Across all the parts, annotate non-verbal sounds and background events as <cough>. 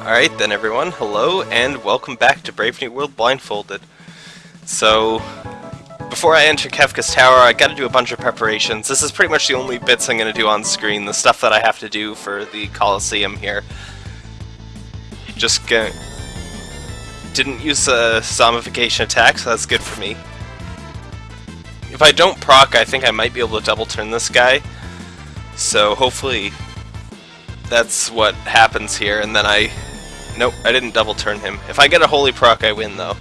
Alright then everyone, hello and welcome back to Brave New World Blindfolded. So, before I enter Kefka's Tower, I gotta do a bunch of preparations. This is pretty much the only bits I'm gonna do on screen, the stuff that I have to do for the Colosseum here. Just gonna... Didn't use a zombification attack, so that's good for me. If I don't proc, I think I might be able to double turn this guy. So hopefully that's what happens here, and then I... Nope, I didn't double turn him. If I get a Holy Proc, I win, though.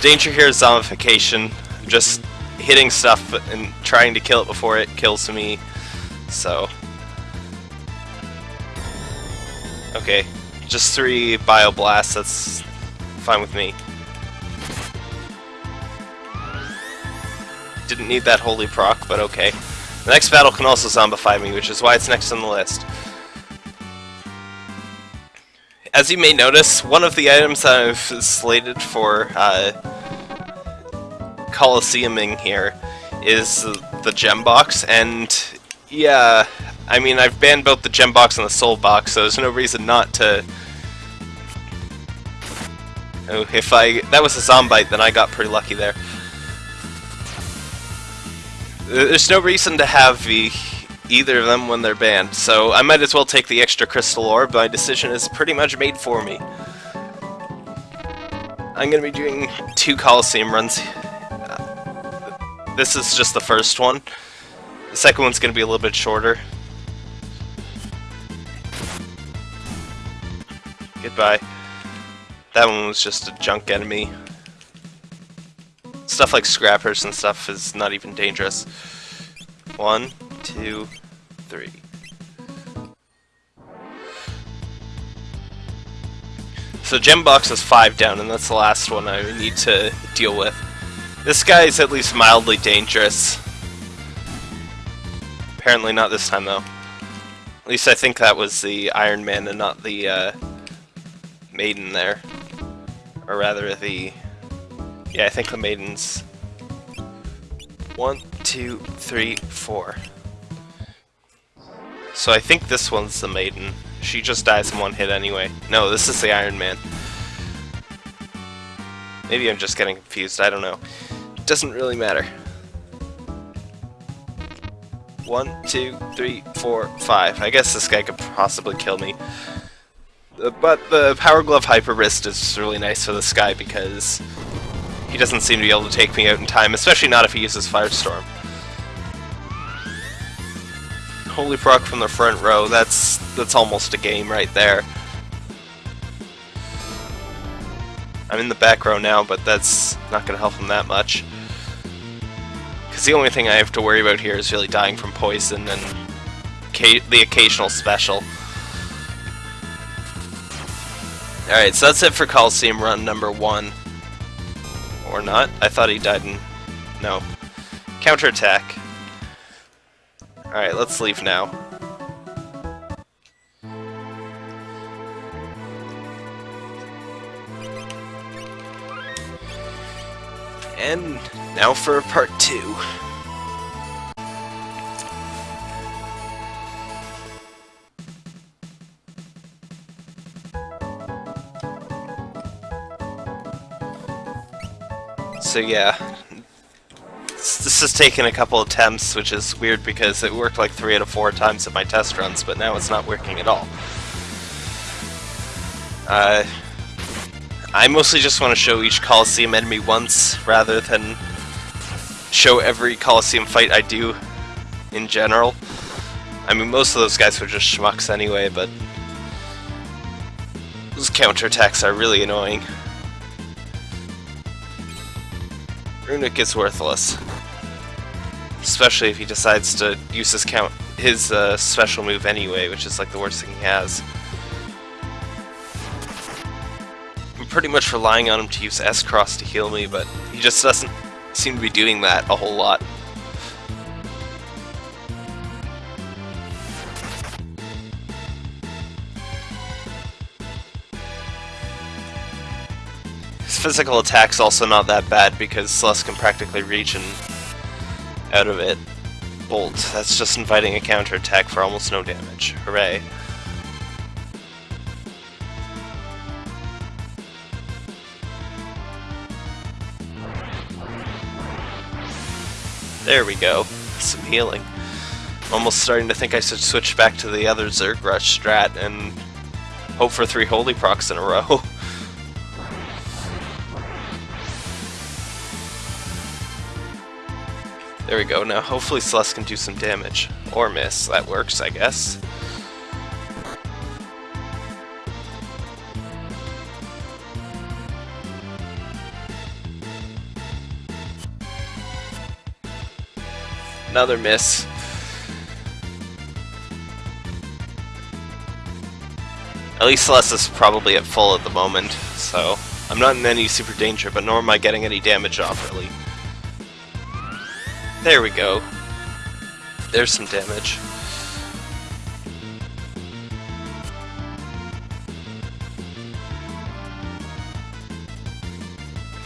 Danger here is zombification. Just hitting stuff and trying to kill it before it kills me. So... Okay, just three Bio Blasts, that's fine with me. Didn't need that Holy Proc, but okay. The next battle can also zombify me, which is why it's next on the list. As you may notice, one of the items I've slated for uh, Colosseuming here is the gem box, and yeah, I mean, I've banned both the gem box and the soul box, so there's no reason not to... Oh, if I... That was a zombite, then I got pretty lucky there. There's no reason to have the either of them when they're banned, so I might as well take the extra crystal orb. My decision is pretty much made for me. I'm going to be doing two Colosseum runs. This is just the first one. The second one's going to be a little bit shorter. Goodbye. That one was just a junk enemy. Stuff like scrappers and stuff is not even dangerous. One, two, three. So gem box is five down, and that's the last one I need to deal with. This guy is at least mildly dangerous. Apparently not this time, though. At least I think that was the Iron Man and not the uh, Maiden there. Or rather, the... Yeah, I think the Maiden's... One, two, three, four. So I think this one's the Maiden. She just dies in one hit anyway. No, this is the Iron Man. Maybe I'm just getting confused, I don't know. Doesn't really matter. One, two, three, four, five. I guess this guy could possibly kill me. Uh, but the Power Glove Hyper Wrist is really nice for this guy because he doesn't seem to be able to take me out in time, especially not if he uses Firestorm. Holy Proc from the front row, that's that's almost a game right there. I'm in the back row now, but that's not going to help him that much. Because the only thing I have to worry about here is really dying from poison and the occasional special. Alright, so that's it for Coliseum run number one. Or not. I thought he died in... No. Counterattack. Alright, let's leave now. And now for part two. So yeah, this has taken a couple attempts, which is weird because it worked like three out of four times at my test runs, but now it's not working at all. Uh, I mostly just want to show each Colosseum enemy once, rather than show every Colosseum fight I do in general. I mean, most of those guys were just schmucks anyway, but those counterattacks are really annoying. Runic is worthless. Especially if he decides to use his count his uh, special move anyway, which is like the worst thing he has. I'm pretty much relying on him to use S-Cross to heal me, but he just doesn't seem to be doing that a whole lot. His physical attack's also not that bad because Celes can practically reach and out of it. Bolt, that's just inviting a counterattack for almost no damage. Hooray. There we go. Some healing. I'm almost starting to think I should switch back to the other Zerg Rush strat and hope for three Holy Procs in a row. <laughs> There we go, now hopefully Celeste can do some damage. Or miss, that works I guess. Another miss. At least Celeste is probably at full at the moment, so I'm not in any super danger, but nor am I getting any damage off really. There we go. There's some damage.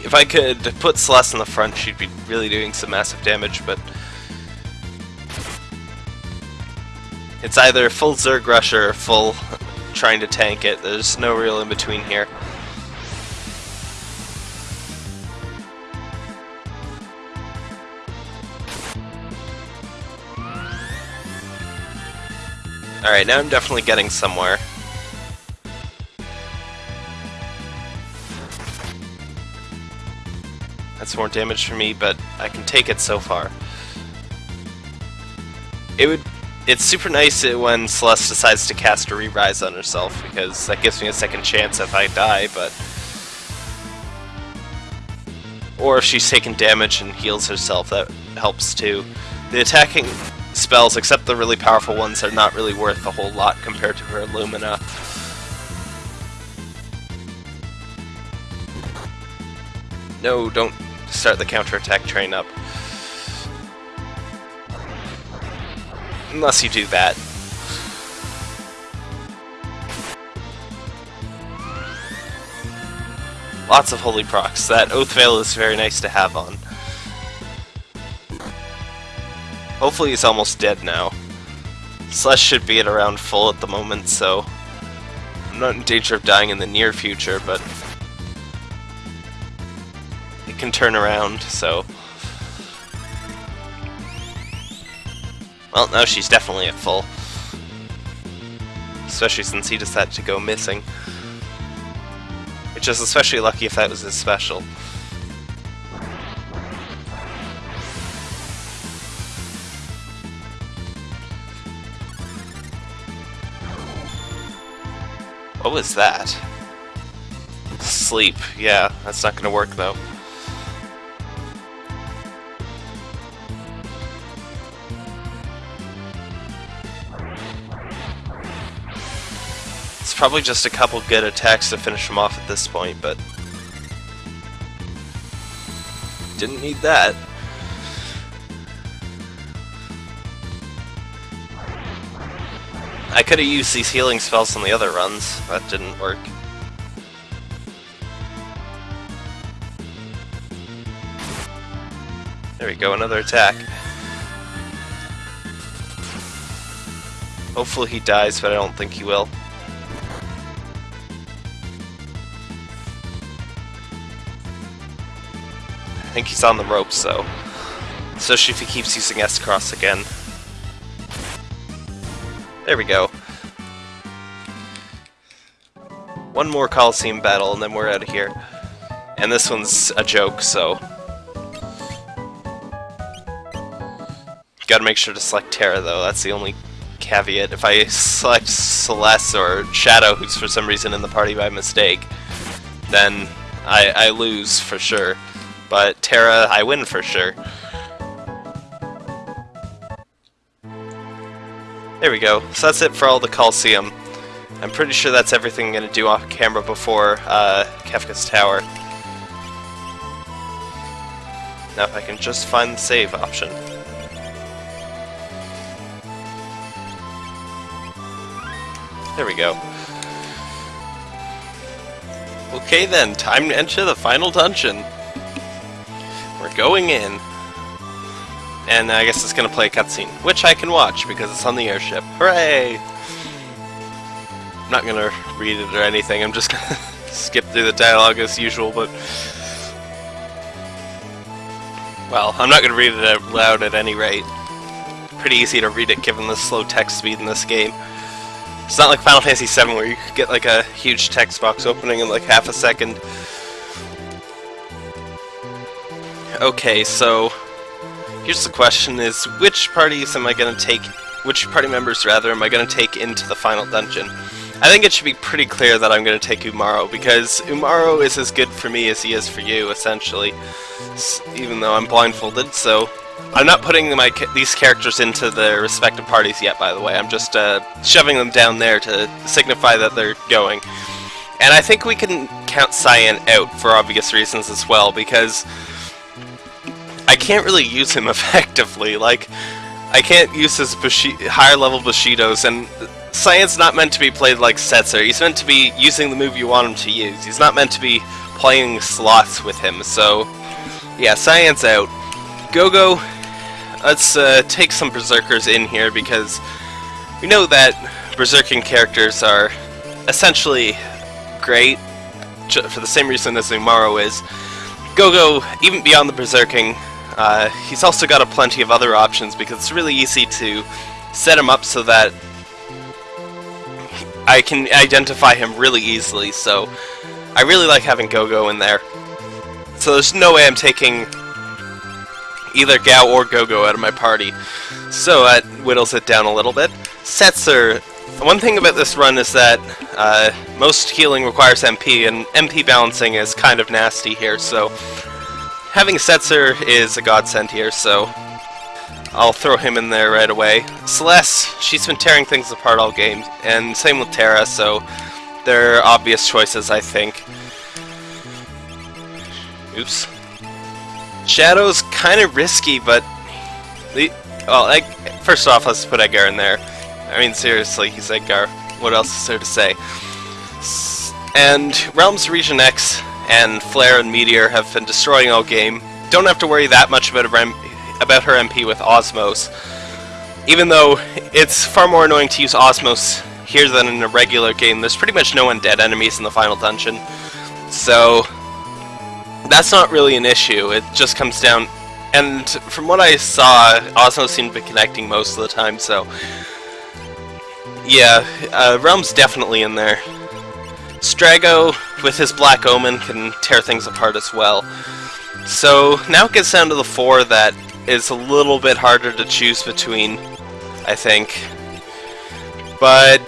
If I could put Celeste in the front, she'd be really doing some massive damage, but... It's either full Zerg Rush or full trying to tank it. There's no real in-between here. Alright, now I'm definitely getting somewhere. That's more damage for me, but I can take it so far. It would... It's super nice when Celeste decides to cast a Re-Rise on herself, because that gives me a second chance if I die, but... Or if she's taken damage and heals herself, that helps too. The attacking spells, except the really powerful ones, are not really worth a whole lot compared to her Lumina. No, don't start the counterattack train up. Unless you do that. Lots of holy procs. That Oath Veil is very nice to have on. Hopefully he's almost dead now. Celeste should be at around full at the moment, so I'm not in danger of dying in the near future, but it can turn around, so... Well, now she's definitely at full. Especially since he decided to go missing. Which is especially lucky if that was his special. What was that? Sleep. Yeah, that's not gonna work though. It's probably just a couple good attacks to finish him off at this point, but... Didn't need that. I could have used these healing spells on the other runs. That didn't work. There we go, another attack. Hopefully he dies, but I don't think he will. I think he's on the ropes, though. Especially if he keeps using S-Cross again. There we go. One more Coliseum battle and then we're out of here. And this one's a joke, so... Gotta make sure to select Terra though, that's the only caveat. If I select Celeste or Shadow, who's for some reason in the party by mistake, then I, I lose for sure. But Terra, I win for sure. There we go. So that's it for all the Coliseum. I'm pretty sure that's everything I'm going to do off camera before uh, Kefka's Tower. Now if I can just find the save option. There we go. Okay then, time to enter the final dungeon. We're going in and I guess it's going to play a cutscene, which I can watch because it's on the airship. Hooray! I'm not going to read it or anything, I'm just <laughs> going to skip through the dialogue as usual, but... Well, I'm not going to read it out loud at any rate. Pretty easy to read it given the slow text speed in this game. It's not like Final Fantasy VII where you get like a huge text box opening in like half a second. Okay, so here's the question is which parties am I going to take, which party members rather am I going to take into the final dungeon? I think it should be pretty clear that I'm going to take Umaro, because Umaro is as good for me as he is for you, essentially, even though I'm blindfolded, so... I'm not putting my these characters into their respective parties yet, by the way. I'm just uh, shoving them down there to signify that they're going. And I think we can count Cyan out for obvious reasons as well, because I can't really use him <laughs> effectively. Like, I can't use his higher level Bushidos, and Cyan's not meant to be played like Setzer. He's meant to be using the move you want him to use. He's not meant to be playing slots with him, so... Yeah, Cyan's out. Gogo, let's uh, take some Berserkers in here, because we know that Berserking characters are essentially great, for the same reason as Umaro is. Gogo, even beyond the Berserking, uh, he's also got a plenty of other options because it's really easy to set him up so that I can identify him really easily, so I really like having Gogo in there. So there's no way I'm taking either Gau or Gogo out of my party. So that whittles it down a little bit. Setzer, one thing about this run is that uh, most healing requires MP, and MP balancing is kind of nasty here, so having Setzer is a godsend here, so I'll throw him in there right away. Celeste, she's been tearing things apart all game, and same with Terra, so they're obvious choices, I think. Oops. Shadow's kind of risky, but... The, well, like, first off, let's put Edgar in there. I mean, seriously, he's Edgar. What else is there to say? And Relm's Regen X and Flare and Meteor have been destroying all game. Don't have to worry that much about, about her MP with Osmose. Even though it's far more annoying to use Osmose here than in a regular game, there's pretty much no undead enemies in the final dungeon. So, that's not really an issue. It just comes down... And from what I saw, Osmose seemed to be connecting most of the time, so... Yeah, uh, Relm's definitely in there. Strago, with his Black Omen, can tear things apart as well. So now it gets down to the four that is a little bit harder to choose between, I think. But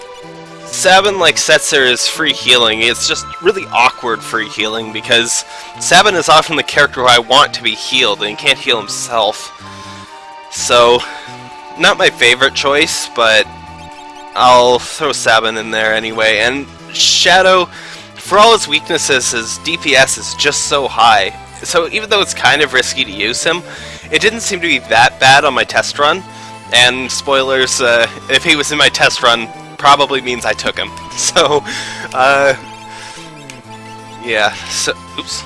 Sabin, like Setzer, is free healing. It's just really awkward free healing because Sabin is often the character who I want to be healed and he can't heal himself. So, not my favorite choice, but I'll throw Sabin in there anyway. And Shadow, for all his weaknesses, his DPS is just so high. So even though it's kind of risky to use him, it didn't seem to be that bad on my test run. And spoilers, uh, if he was in my test run, probably means I took him. <laughs> So, uh, yeah, so, oops.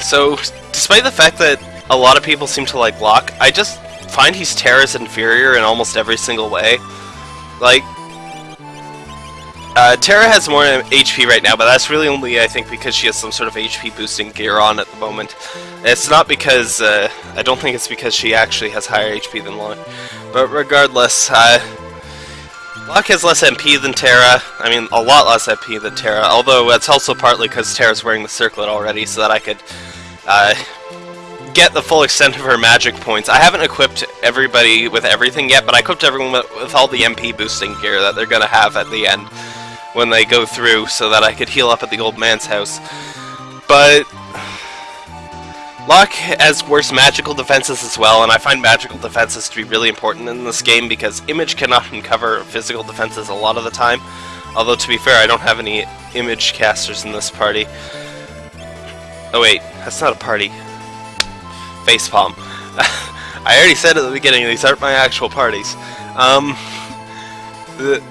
So, despite the fact that a lot of people seem to like Locke, I just find he's Terra's inferior in almost every single way. Like, uh, Terra has more HP right now, but that's really only, I think, because she has some sort of HP boosting gear on at the moment. It's not because, uh, I don't think it's because she actually has higher HP than Locke. But regardless, uh, Locke has less MP than Terra, I mean, a lot less MP than Terra, although that's also partly because Terra's wearing the circlet already, so that I could, uh, get the full extent of her magic points. I haven't equipped everybody with everything yet, but I equipped everyone with, with all the MP boosting gear that they're gonna have at the end when they go through so that I could heal up at the old man's house. But Locke has worse magical defenses as well, and I find magical defenses to be really important in this game because image cannot <laughs> uncover physical defenses a lot of the time. Although, to be fair, I don't have any image casters in this party. Oh wait, that's not a party. Facepalm. <laughs> I already said at the beginning, these aren't my actual parties. Um, the,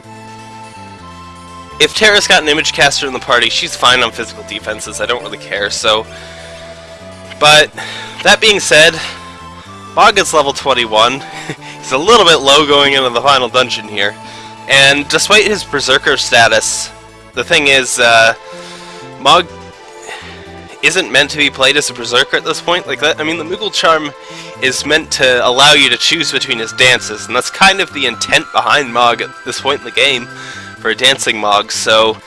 if Terra's got an image caster in the party, she's fine on physical defenses, I don't really care, so... But, that being said, Mog is level 21. <laughs> He's a little bit low going into the final dungeon here. And despite his Berserker status, the thing is, uh, Mog... isn't meant to be played as a Berserker at this point. Like that, I mean, the Moogle Charm is meant to allow you to choose between his dances, and that's kind of the intent behind Mog at this point in the game for a dancing Mog. So,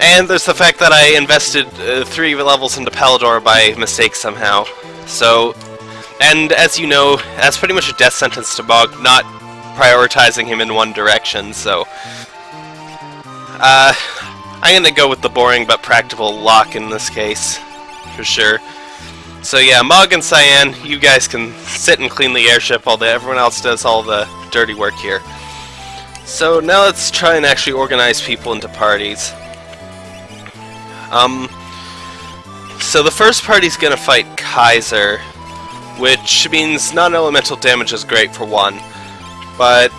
and there's the fact that I invested uh, three levels into Palador by mistake somehow. So, and as you know, that's pretty much a death sentence to Mog, not prioritizing him in one direction. So, uh, I'm gonna go with the boring but practical Locke in this case, for sure. So yeah, Mog and Cyan, you guys can sit and clean the airship while everyone else does all the dirty work here. So now let's try and actually organize people into parties. Um, so the first party's gonna fight Kaiser, which means non-elemental damage is great for one, but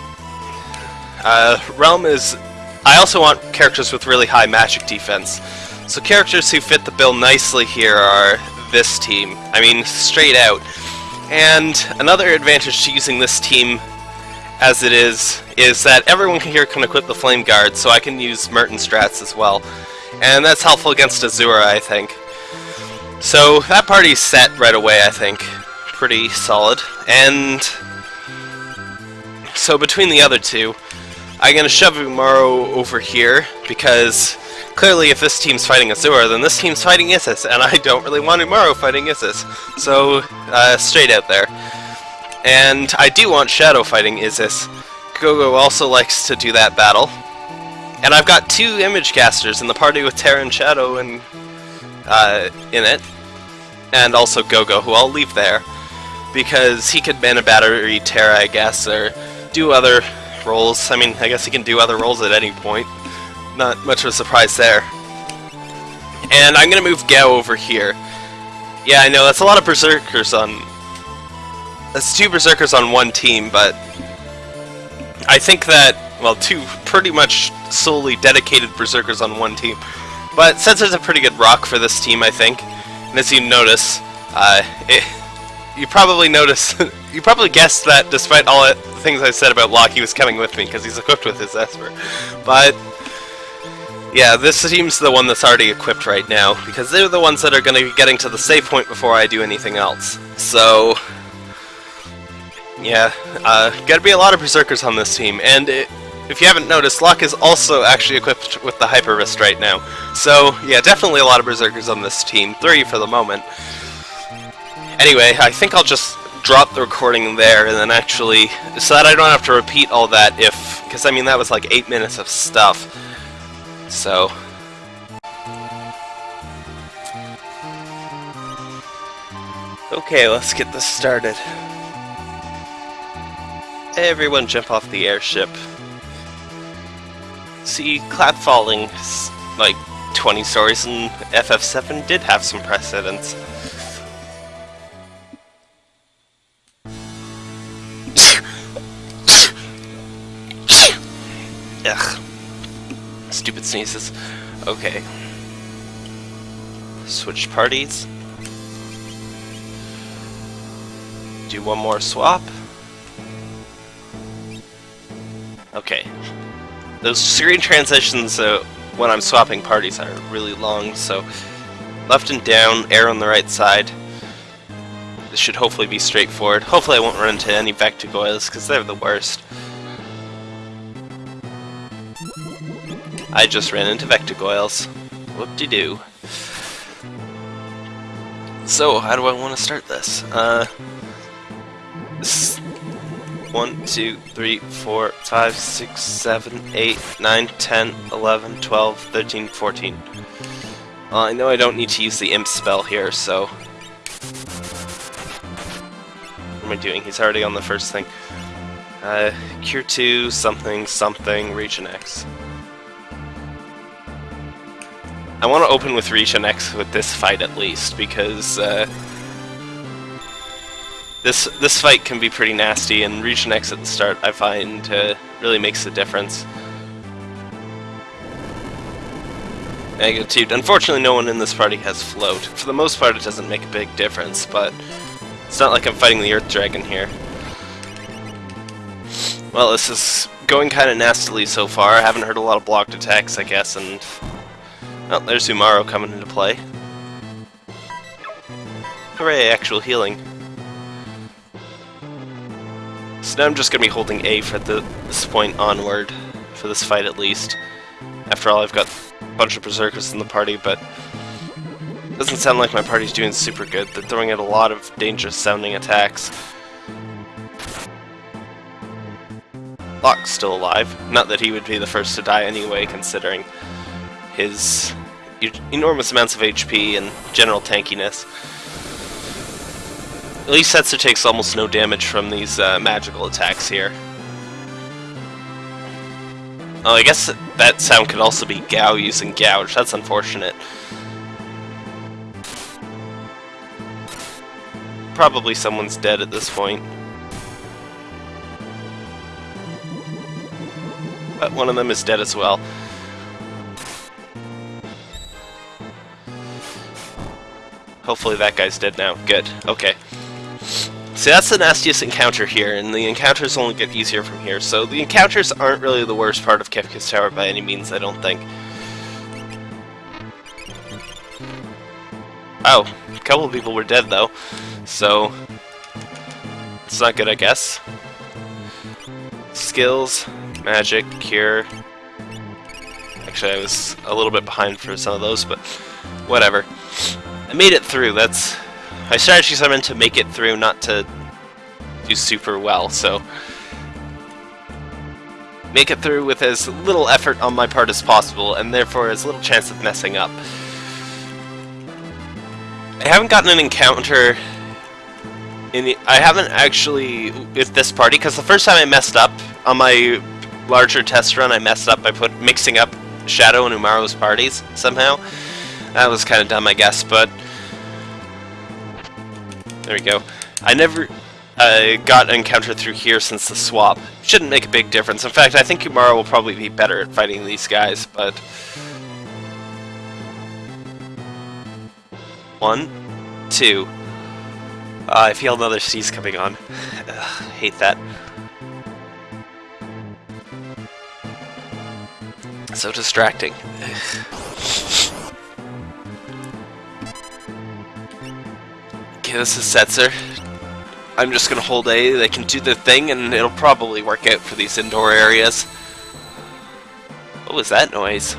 uh, Relm is I also want characters with really high magic defense. So characters who fit the bill nicely here are this team. I mean, straight out. And another advantage to using this team as it is, is that everyone here can equip the Flame Guard, so I can use Merton strats as well. And that's helpful against Azura, I think. So that party's set right away, I think. Pretty solid. And so between the other two, I'm going to shove Umaro over here, because clearly if this team's fighting Azura, then this team's fighting Isis, and I don't really want Umaro fighting Isis. So, uh, straight out there. And I do want Shadow fighting Isis. Gogo also likes to do that battle. And I've got two image casters in the party with Terra and Shadow and, uh, in it. And also Gogo, who I'll leave there. Because he could man a battery Terra, I guess, or do other roles. I mean, I guess he can do other roles at any point. Not much of a surprise there. And I'm to move Gau over here. Yeah, I know, that's a lot of Berserkers on... That's two Berserkers on one team, but... I think that, well, two pretty much solely dedicated Berserkers on one team. But since there's a pretty good rock for this team, I think, and as you notice, uh, it, you probably notice, <laughs> you probably guessed that despite all the things I said about Locke, he was coming with me because he's equipped with his Esper. But yeah, this team's the one that's already equipped right now because they're the ones that are going to be getting to the save point before I do anything else. So yeah, uh, gotta be a lot of Berserkers on this team, and it, if you haven't noticed, Locke is also actually equipped with the Hyper Wrist right now. So, yeah, definitely a lot of Berserkers on this team. Three for the moment. Anyway, I think I'll just drop the recording there and then actually, so that I don't have to repeat all that if, because I mean that was like 8 minutes of stuff. So... Okay, let's get this started. Everyone jump off the airship. See, Clap falling like 20 stories in FF7 did have some precedence. <laughs> Ugh. Stupid sneezes. Okay. Switch parties. Do one more swap. Okay. Those screen transitions uh, when I'm swapping parties are really long, so left and down, air on the right side. This should hopefully be straightforward. Hopefully I won't run into any Vectagoyles, because they're the worst. I just ran into Vectagoyles. Whoop-de-doo. So, how do I want to start this? Uh, this 1, 2, 3, 4, 5, 6, 7, 8, 9, 10, 11, 12, 13, 14. Well, I know I don't need to use the imp spell here, so... What am I doing? He's already on the first thing. Uh, Cure 2, something, something, Regen X. I want to open with Regen X with this fight at least, because uh, this this fight can be pretty nasty, and Regen X at the start I find uh, really makes a difference. Negative. Unfortunately, no one in this party has float. For the most part, it doesn't make a big difference, but it's not like I'm fighting the Earth Dragon here. Well, this is going kind of nastily so far. I haven't heard a lot of blocked attacks, I guess, and Oh, there's Umaro coming into play. Hooray, actual healing. So now I'm just going to be holding A for the, this point onward, for this fight at least. After all, I've got a bunch of Berserkers in the party, but it doesn't sound like my party's doing super good. They're throwing out a lot of dangerous sounding attacks. Locke's still alive. Not that he would be the first to die anyway, considering his enormous amounts of HP and general tankiness. At least Setzer takes almost no damage from these uh, magical attacks here. Oh, I guess that sound could also be Gau using Gouge. That's unfortunate. Probably someone's dead at this point. But one of them is dead as well. Hopefully that guy's dead now. Good. Okay. See, that's the nastiest encounter here, and the encounters only get easier from here, so the encounters aren't really the worst part of Kefka's Tower by any means, I don't think. Oh, a couple of people were dead, though, so... It's not good, I guess. Skills, magic, cure... Actually, I was a little bit behind for some of those, but whatever. I made it through, that's my strategies are meant to make it through, not to do super well, so... Make it through with as little effort on my part as possible, and therefore as little chance of messing up. I haven't gotten an encounter in the, I haven't actually with this party, because the first time I messed up on my larger test run, I messed up by put mixing up Shadow and Umaro's parties somehow. That was kind of dumb, I guess, but there we go. I never uh, got encountered through here since the swap. Shouldn't make a big difference. In fact, I think Umaro will probably be better at fighting these guys, but... One, two. Uh, I feel another C's coming on. Ugh, hate that. So distracting. This is Setzer. I'm just gonna hold A, they can do their thing, and it'll probably work out for these indoor areas. What was that noise?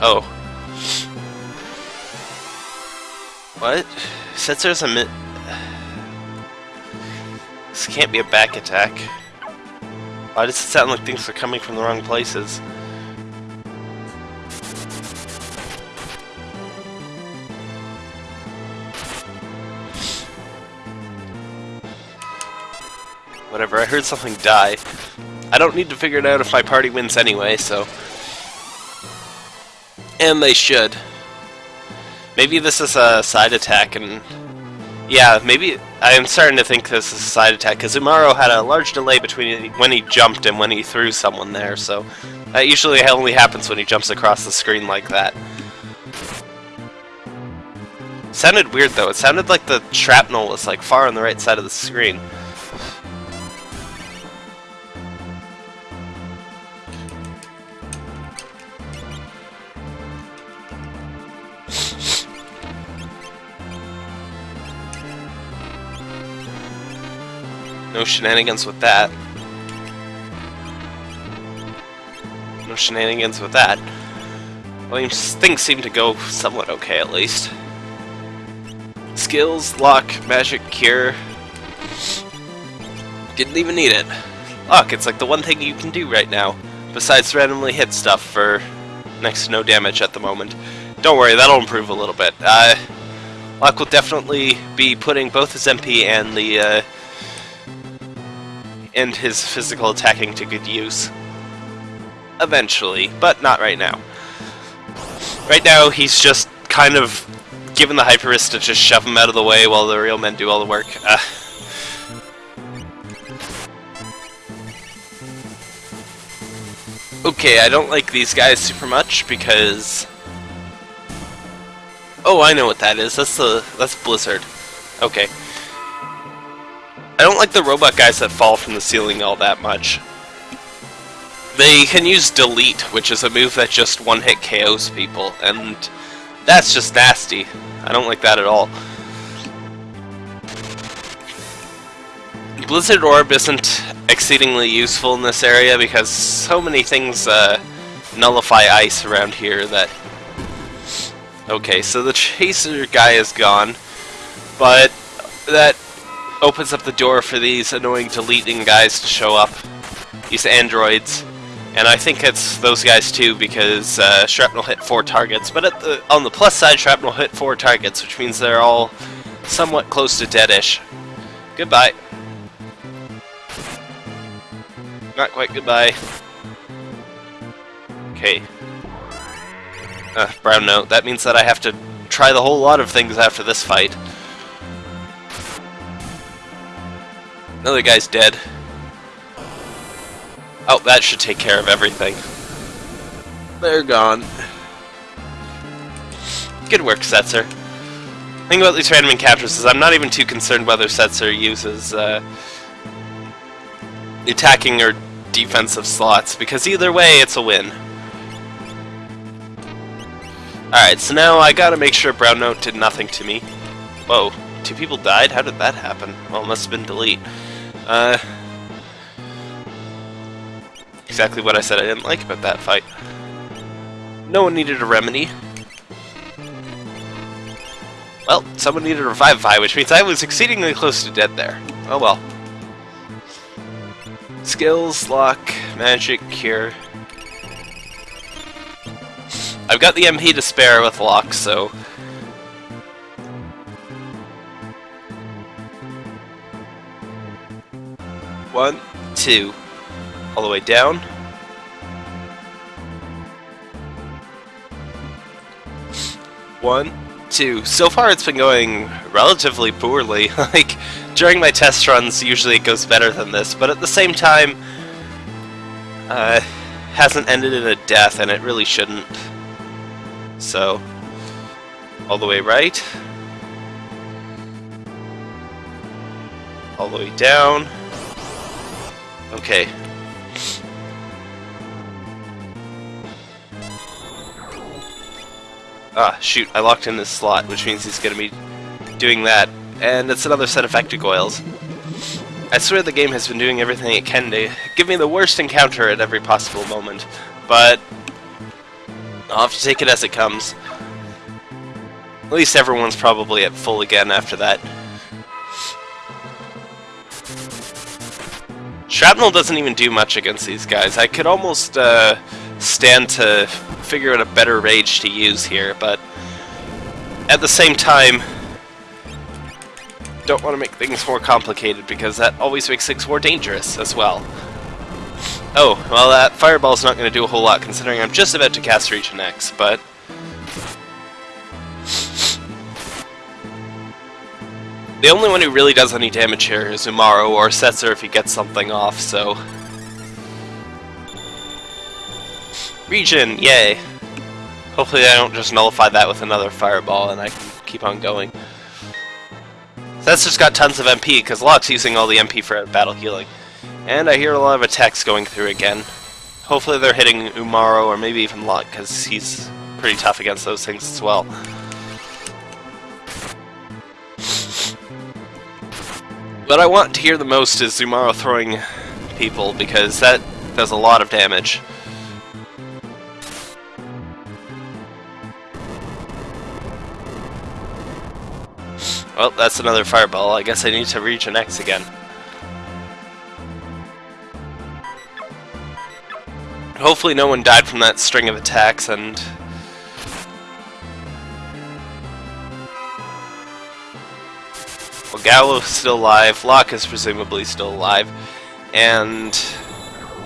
Oh. What? Setzer's a mi- This can't be a back attack. Why does it sound like things are coming from the wrong places? Whatever, I heard something die. I don't need to figure it out if my party wins anyway, so... And they should. Maybe this is a side attack, and... Yeah, maybe... I'm starting to think this is a side attack, because Umaro had a large delay between when he jumped and when he threw someone there, so... That usually only happens when he jumps across the screen like that. Sounded weird, though. It sounded like the shrapnel was, like, far on the right side of the screen. No shenanigans with that. No shenanigans with that. Well, things seem to go somewhat okay, at least. Skills, Locke, magic, cure. Didn't even need it. Locke, it's like the one thing you can do right now, besides randomly hit stuff for next to no damage at the moment. Don't worry, that'll improve a little bit. Uh, Locke will definitely be putting both his MP and the uh, and his physical attacking to good use. Eventually, but not right now. Right now, he's just kind of given the Hyper Wrist to just shove him out of the way while the real men do all the work. Uh, okay, I don't like these guys super much because... Oh, I know what that is. That's the that's Blizzard. Okay. I don't like the robot guys that fall from the ceiling all that much. They can use Delete, which is a move that just one-hit KOs people, and that's just nasty. I don't like that at all. Blizzard Orb isn't exceedingly useful in this area because so many things uh, nullify ice around here that... Okay, so the Chaser guy is gone, but that opens up the door for these annoying deleting guys to show up. These androids. And I think it's those guys too because uh, Shrapnel hit four targets. But the, on the plus side, Shrapnel hit four targets, which means they're all somewhat close to deadish. Goodbye. Not quite goodbye. Okay. Uh, brown note. That means that I have to try the whole lot of things after this fight. Another guy's dead. Oh, that should take care of everything. They're gone. Good work, Setzer. The thing about these random encounters is I'm not even too concerned whether Setzer uses uh, attacking or defensive slots, because either way, it's a win. Alright, so now I gotta make sure Brown Note did nothing to me. Whoa, two people died? How did that happen? Well, it must have been delete. Uh, exactly what I said I didn't like about that fight. No one needed a remedy. Well, someone needed a revivify, which means I was exceedingly close to dead there. Oh well. Skills, Locke, magic, cure. I've got the MP to spare with Locke, so... One, two, all the way down. One, two. So far it's been going relatively poorly. <laughs> like, during my test runs, usually it goes better than this, but at the same time, uh, hasn't ended in a death, and it really shouldn't. So, all the way right. All the way down. Okay. Ah, shoot, I locked in this slot, which means he's going to be doing that and it's another set of Vectagoyles. I swear the game has been doing everything it can to give me the worst encounter at every possible moment, but I'll have to take it as it comes. At least everyone's probably at full again after that. Shrapnel doesn't even do much against these guys. I could almost uh, stand to figure out a better rage to use here, but at the same time, don't want to make things more complicated because that always makes things more dangerous as well. Oh, well that fireball's not going to do a whole lot considering I'm just about to cast Regen X, but... The only one who really does any damage here is Umaro or Setzer if he gets something off, so... Regen, yay! Hopefully I don't just nullify that with another fireball and I keep on going. That's just got tons of MP, because Locke's using all the MP for battle healing. And I hear a lot of attacks going through again. Hopefully they're hitting Umaro or maybe even Locke, because he's pretty tough against those things as well. What I want to hear the most is Umaro throwing people, because that does a lot of damage. Well, that's another fireball. I guess I need to Regen X again. Hopefully no one died from that string of attacks and... Gallo's still alive, Locke is presumably still alive, and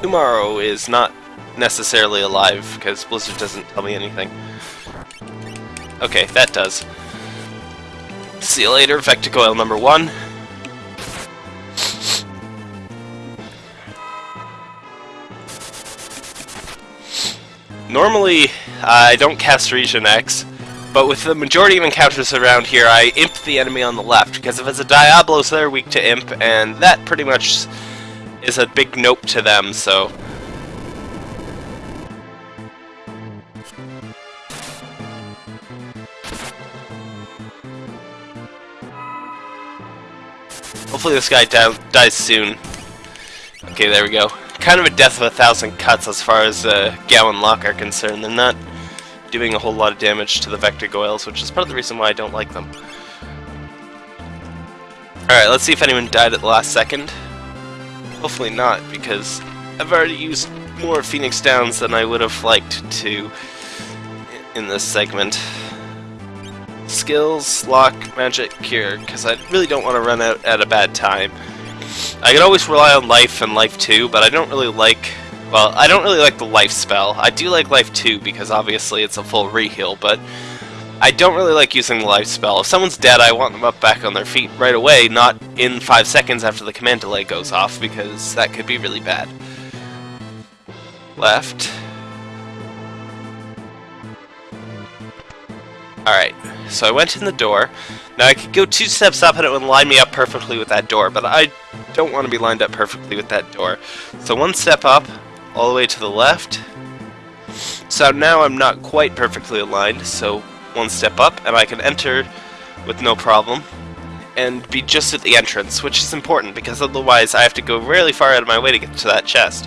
Umaro is not necessarily alive because Blizzard doesn't tell me anything. Okay, that does. See you later, Vectagoyle number one. Normally, I don't cast Regen X, but with the majority of encounters around here, I imp the enemy on the left, because if it's a Diablos, they're weak to imp, and that pretty much is a big nope to them, so... Hopefully this guy di dies soon. Okay, there we go. Kind of a death of a thousand cuts as far as uh, Gowan Lock are concerned. They're not doing a whole lot of damage to the Vectagoyles, which is part of the reason why I don't like them. Alright, let's see if anyone died at the last second. Hopefully not, because I've already used more Phoenix Downs than I would have liked to in this segment. Skills, Locke, Magic, Cure, because I really don't want to run out at a bad time. I can always rely on Life and Life 2, but I don't really like... Well, I don't really like the Life spell. I do like Life 2 because obviously it's a full re-heal, but I don't really like using the Life spell. If someone's dead, I want them up back on their feet right away, not in 5 seconds after the command delay goes off, because that could be really bad. Left. Alright, so I went in the door. Now I could go two steps up and it would line me up perfectly with that door, but I don't want to be lined up perfectly with that door. So one step up, all the way to the left. So now I'm not quite perfectly aligned, so one step up and I can enter with no problem and be just at the entrance, which is important because otherwise I have to go really far out of my way to get to that chest.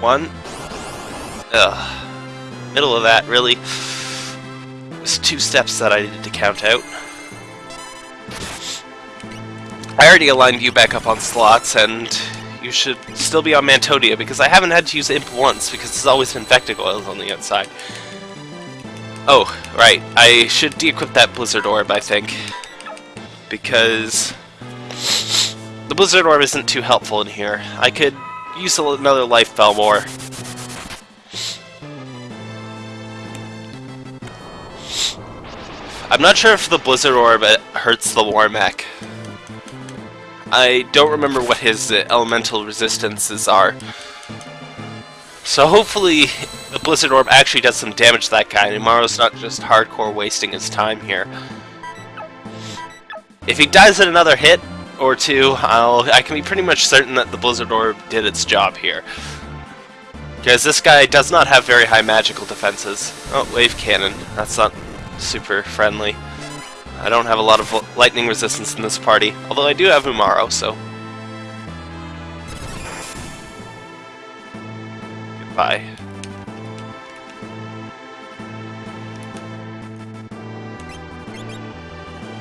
One. Ugh. Middle of that, really It was two steps that I needed to count out. I already aligned you back up on slots, and you should still be on Mantodia, because I haven't had to use Imp once, because it's always been Vectagoyles on the outside. Oh, right, I should de-equip that Blizzard Orb, I think. Because... The Blizzard Orb isn't too helpful in here. I could use another Life Bell more. I'm not sure if the Blizzard Orb uh, hurts the Warmech. I don't remember what his uh, elemental resistances are. So hopefully the Blizzard Orb actually does some damage to that guy, and Umaro's not just hardcore wasting his time here. If he dies in another hit or two, I'll, I can be pretty much certain that the Blizzard Orb did its job here. Because this guy does not have very high magical defenses. Oh, Wave Cannon. That's not super friendly. I don't have a lot of lightning resistance in this party, although I do have Umaro, so... Goodbye.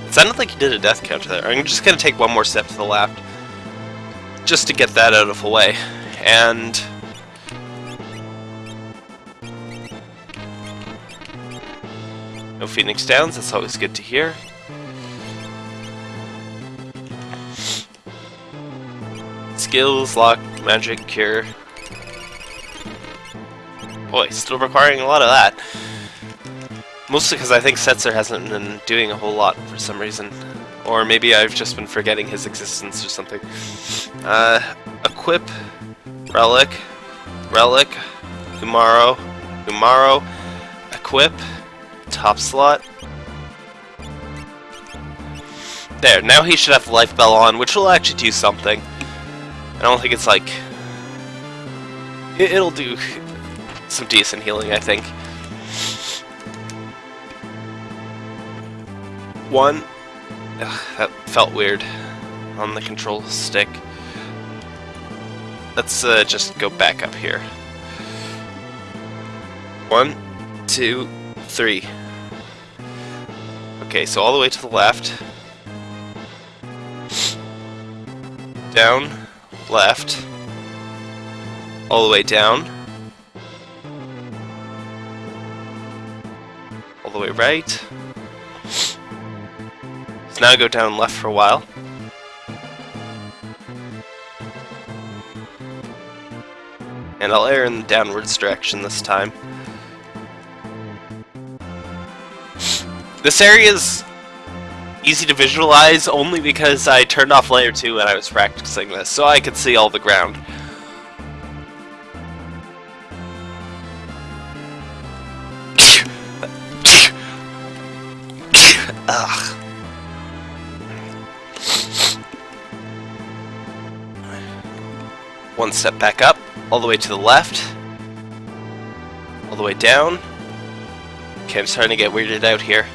It sounded like he did a death counter there. I'm just to take one more step to the left, just to get that out of the way. And No Phoenix Downs, that's always good to hear. Skills, Locke, magic, cure. Boy, still requiring a lot of that. Mostly because I think Setzer hasn't been doing a whole lot for some reason. Or maybe I've just been forgetting his existence or something. Uh, equip, relic, relic, Umaro, Umaro, equip, top slot. There, now he should have the Life Bell on, which will actually do something. I don't think it's like... It'll do some decent healing, I think. One... Ugh, that felt weird on the control stick. Let's uh, just go back up here. One, two, three. Okay, so all the way to the left. Down, left. All the way down. All the way right. So now go down left for a while. And I'll air in the downwards direction this time. This area is easy to visualize only because I turned off layer 2 when I was practicing this, so I could see all the ground. Ugh. One step back up, all the way to the left, all the way down. Okay, I'm starting to get weirded out here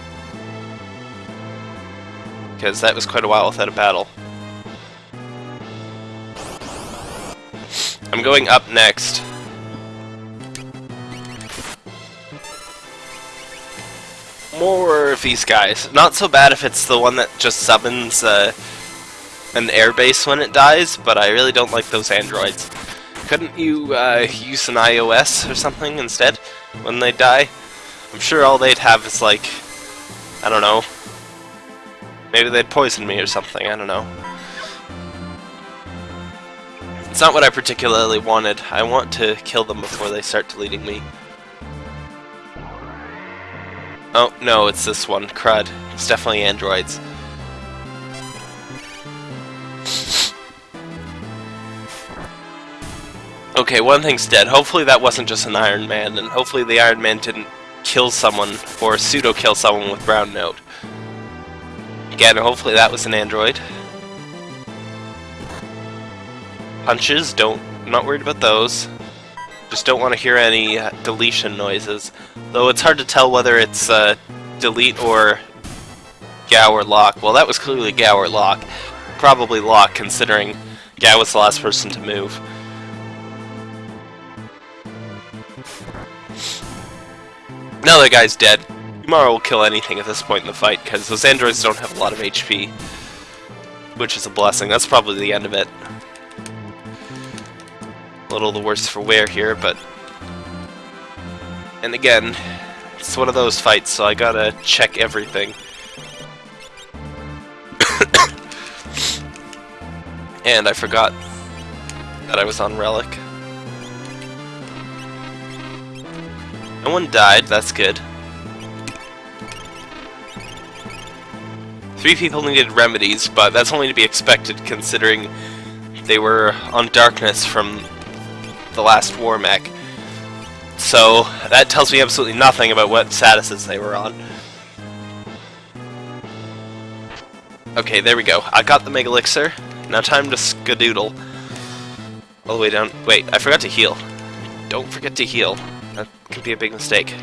because that was quite a while without a battle. I'm going up next. More of these guys. Not so bad if it's the one that just summons uh, an airbase when it dies, but I really don't like those androids. Couldn't you uh, use an iOS or something instead when they die? I'm sure all they'd have is like, I don't know, maybe they'd poison me or something, I don't know. It's not what I particularly wanted. I want to kill them before they start deleting me. Oh, no, it's this one. Crud. It's definitely androids. Okay, one thing's dead. Hopefully that wasn't just an Iron Man, and hopefully the Iron Man didn't kill someone, or pseudo-kill someone with Brown Note. Again, hopefully that was an android. Punches, don't, I'm not worried about those. Just don't want to hear any uh, deletion noises. Though it's hard to tell whether it's uh, delete or Gau or Locke. Well, that was clearly Gau or Locke. Probably Locke, considering Gau was the last person to move. Now that guy's dead. Umaro will kill anything at this point in the fight, because those androids don't have a lot of HP. Which is a blessing. That's probably the end of it. A little the worse for wear here, but... And again, it's one of those fights, so I gotta check everything. <coughs> and I forgot that I was on Relic. No one died, that's good. Three people needed remedies, but that's only to be expected considering they were on darkness from the last war mech. So that tells me absolutely nothing about what statuses they were on. Okay, there we go. I got the Mega Elixir. Now time to skadoodle. All the way down. Wait, I forgot to heal. Don't forget to heal. That could be a big mistake.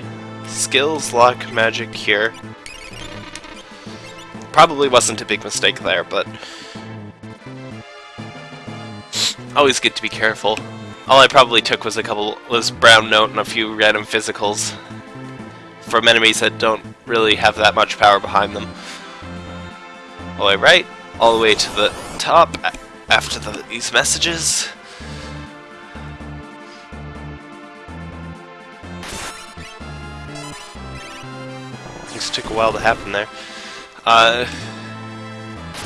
Skills, luck, magic, cure. Probably wasn't a big mistake there, but... Always good to be careful. All I probably took was a couple was brown note and a few random physicals from enemies that don't really have that much power behind them. All the way right, all the way to the top after the, these messages. Things took a while to happen there. Uh,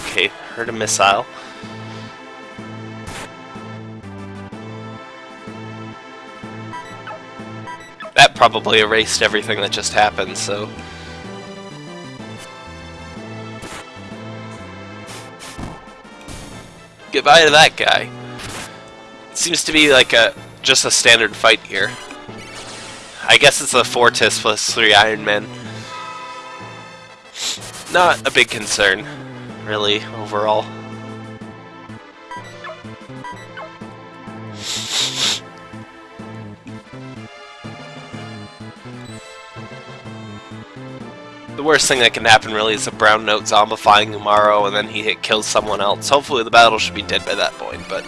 okay, heard a missile. That probably erased everything that just happened, so... Goodbye to that guy. It seems to be like a just a standard fight here. I guess it's a Fortis plus three Iron Men. Not a big concern, really, overall. The worst thing that can happen really is a brown note zombifying Umaro and then he hit kills someone else. Hopefully the battle should be dead by that point, but...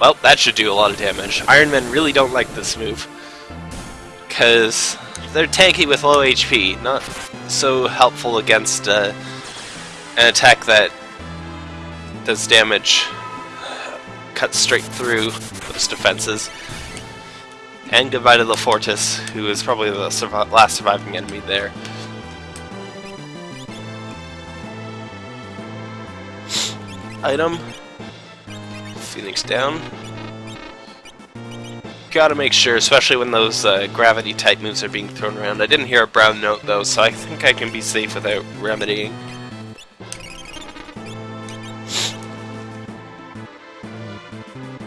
Well, that should do a lot of damage. Iron Men really don't like this move. Because they're tanky with low HP, not so helpful against uh, an attack that does damage, cuts straight through those defenses. And goodbye to the Fortis, who is probably the last surviving enemy there. Item. Phoenix down. Gotta make sure, especially when those uh, gravity type moves are being thrown around. I didn't hear a brown note though, so I think I can be safe without remedying.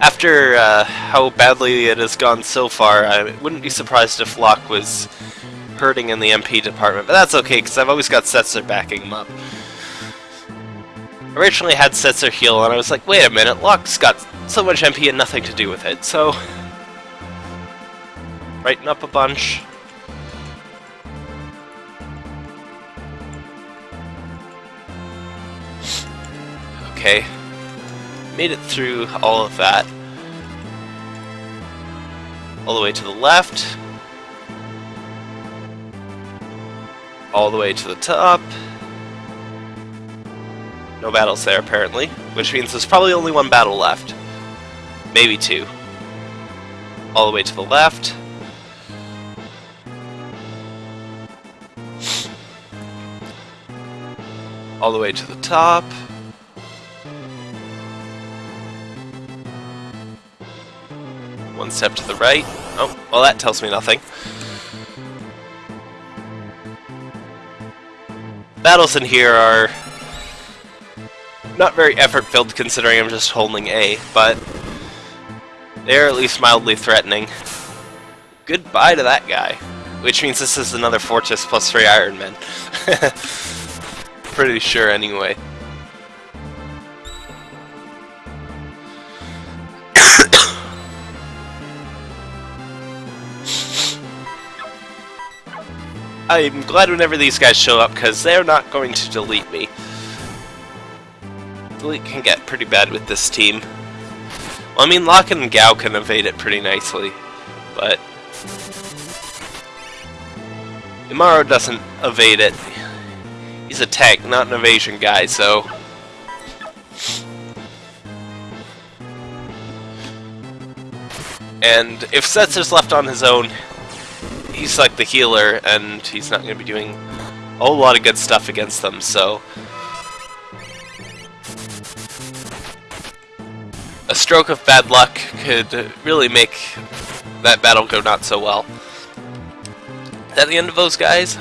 After uh, how badly it has gone so far, I wouldn't be surprised if Locke was hurting in the MP department, but that's okay, because I've always got Setzer backing him up. Originally had Setzer heal, and I was like, wait a minute, Locke's got so much MP and nothing to do with it, so... <laughs> Brighten up a bunch. Okay. Made it through all of that. All the way to the left. All the way to the top. No battles there, apparently. Which means there's probably only one battle left. Maybe two. All the way to the left. All the way to the top. One step to the right. Oh, well that tells me nothing. Battles in here are not very effort-filled considering I'm just holding A, but they're at least mildly threatening. Goodbye to that guy. Which means this is another Fortis plus three Iron Men. <laughs> Pretty sure anyway. <coughs> I'm glad whenever these guys show up, because they're not going to delete me. Delete can get pretty bad with this team. Well, I mean, Locken and Gau can evade it pretty nicely, but... Umaro doesn't evade it. He's a tank, not an evasion guy, so... And if Setzer's left on his own, he's like the healer, and he's not going to be doing a whole lot of good stuff against them, so... A stroke of bad luck could really make that battle go not so well. Is that the end of those guys?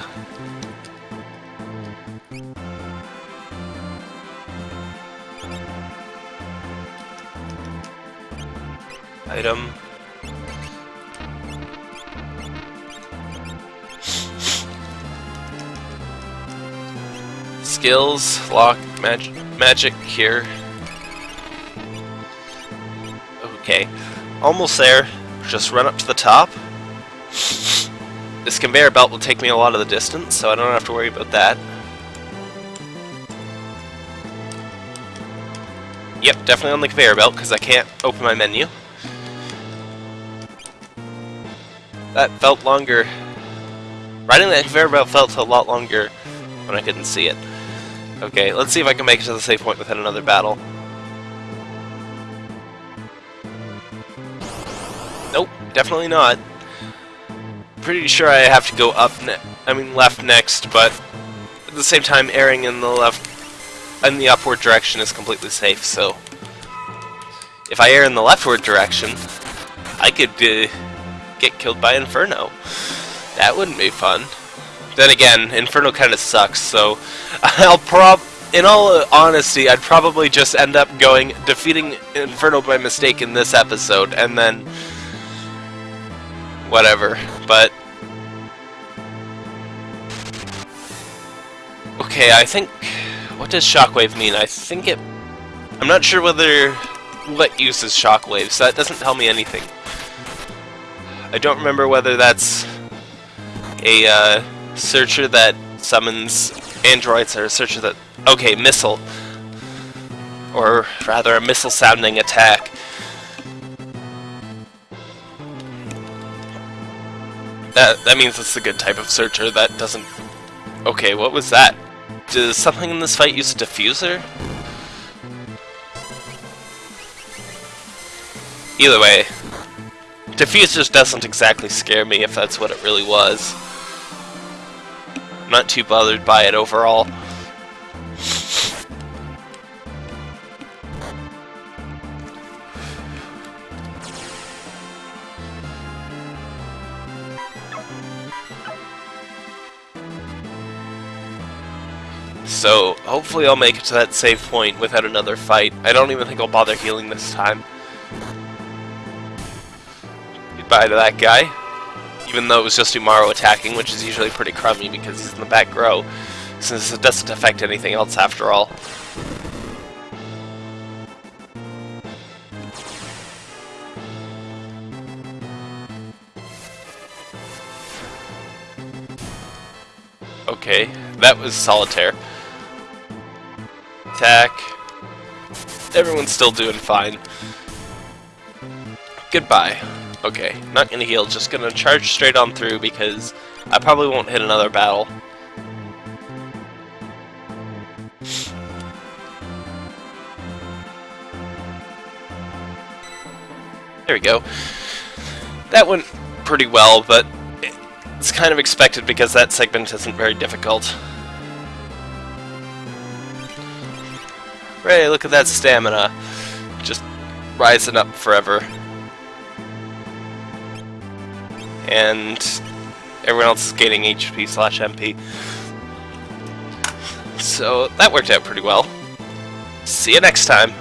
Item. skills, Locke, mag magic here. Okay, almost there. Just run up to the top. This conveyor belt will take me a lot of the distance, so I don't have to worry about that. Yep, definitely on the conveyor belt, because I can't open my menu. That felt longer. Riding that conveyor belt felt a lot longer when I couldn't see it. Okay, let's see if I can make it to the save point without another battle. Nope, definitely not. Pretty sure I have to go up I mean left next, but at the same time airing in the left in the upward direction is completely safe, so if I air in the leftward direction, I could uh, get killed by Inferno. That wouldn't be fun. Then again, Inferno kind of sucks, so <laughs> I'll prob... In all honesty, I'd probably just end up going, defeating Inferno by mistake in this episode, and then... Whatever, but... Okay, I think... What does Shockwave mean? I think it... I'm not sure whether... What uses Shockwaves, so that doesn't tell me anything. I don't remember whether that's a, uh, searcher that summons androids or a searcher that... Okay, missile. Or rather, a missile-sounding attack. That, that means it's a good type of searcher that doesn't... Okay, what was that? Does something in this fight use a diffuser? Either way, diffusers doesn't exactly scare me if that's what it really was. I'm not too bothered by it overall. So, hopefully I'll make it to that save point without another fight. I don't even think I'll bother healing this time. To that guy even though it was just Umaro attacking, which is usually pretty crummy because he's in the back row, since it doesn't affect anything else after all. Okay, that was Solitaire. Attack. Everyone's still doing fine. Goodbye. Okay, not gonna heal, just gonna charge straight on through because I probably won't hit another battle. There we go. That went pretty well, but it's kind of expected because that segment isn't very difficult. Ray, look at that stamina. Just rising up forever. And everyone else is gaining HP slash MP. So that worked out pretty well. See you next time.